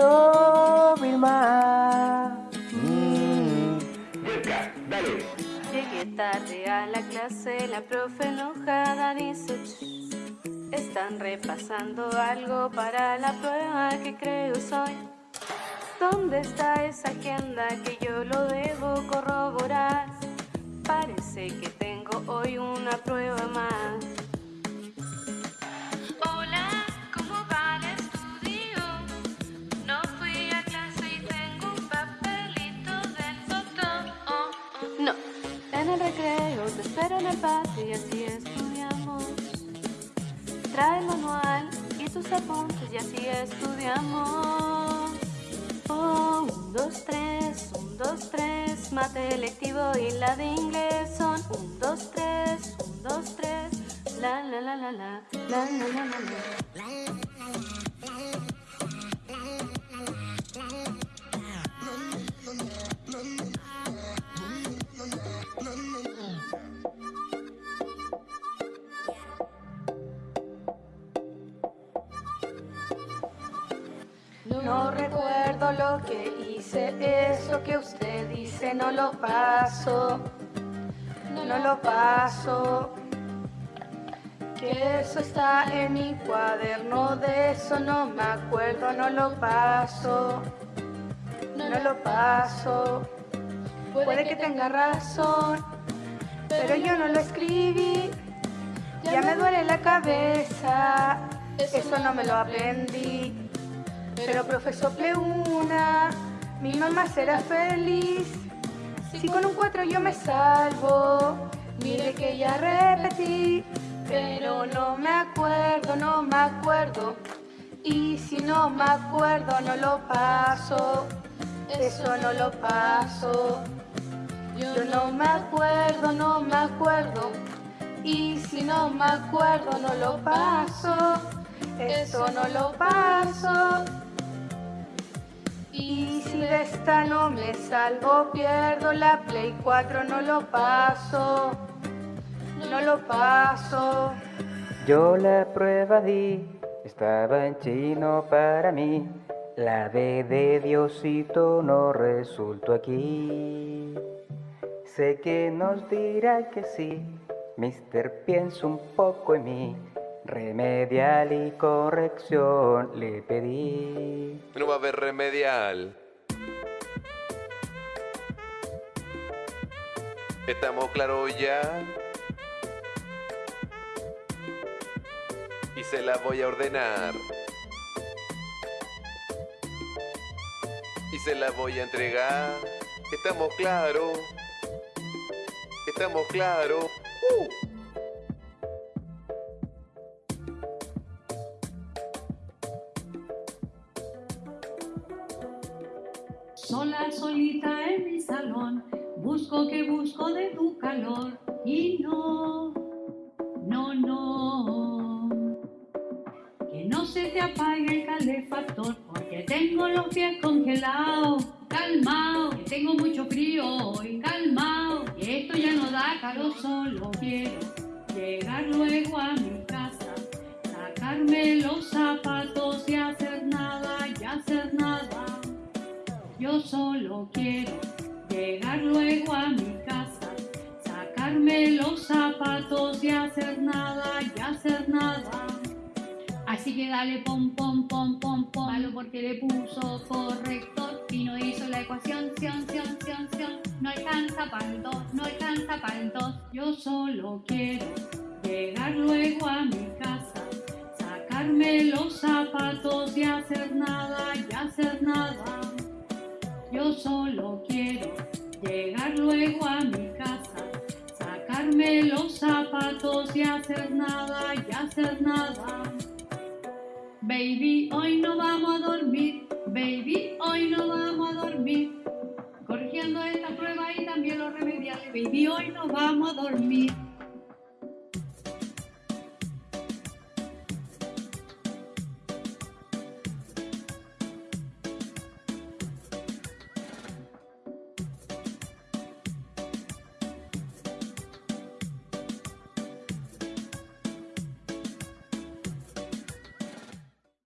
sobre mm. dale. Llegué tarde a la clase, la profe enojada dice, están repasando algo para la prueba que creo soy. ¿Dónde está esa agenda que yo lo debo corroborar? Parece que tengo hoy una prueba más. Te espero en el patio y así estudiamos. Trae el manual y tus apuntes y así estudiamos. un, dos, tres, un, dos, tres, mate electivo y la de inglés son un, dos, tres, un, dos, tres, la la la la la, la la la la la. No recuerdo lo que hice, eso que usted dice no lo paso, no lo paso. Que eso está en mi cuaderno, de eso no me acuerdo, no lo paso, no lo paso. Puede que tenga razón, pero yo no lo escribí, ya me duele la cabeza, eso no me lo aprendí. Pero profesor Pleuna, mi mamá será feliz. Si con un cuatro yo me salvo, mire que ya repetí. Pero no me acuerdo, no me acuerdo. Y si no me acuerdo, no lo paso. Eso no lo paso. Yo no me acuerdo, no me acuerdo. Y si no me acuerdo, no lo paso. Eso no lo paso. Y si de esta no me salvo, pierdo la Play 4, no lo paso, no lo paso. Yo la prueba di, estaba en chino para mí. La D de Diosito no resultó aquí. Sé que nos dirá que sí, Mister pienso un poco en mí. Remedial y corrección le pedí. No va a haber remedial. ¿Estamos claros ya? Y se la voy a ordenar. Y se la voy a entregar. ¿Estamos claros? ¿Estamos claros? ¡Uh! Sola, solita en mi salón, busco que busco de tu calor y no, no, no. Que no se te apague el calefactor porque tengo los pies congelados, calmao, que tengo mucho frío hoy, calmao, que esto ya no da calor, solo quiero llegar luego a mi zapatos y hacer nada, y hacer nada. Así que dale pom pom pom pom pom, malo porque le puso corrector y no hizo la ecuación, sion, sion, sion, sion. No alcanza para el dos, no alcanza para el dos. Yo solo quiero llegar luego a mi casa, sacarme los zapatos y hacer nada, y hacer nada. Yo solo quiero llegar luego a mi casa, los zapatos y hacer nada, y hacer nada. Baby, hoy no vamos a dormir, baby, hoy no vamos a dormir. Corrigiendo esta prueba y también los remediales, baby, hoy no vamos a dormir.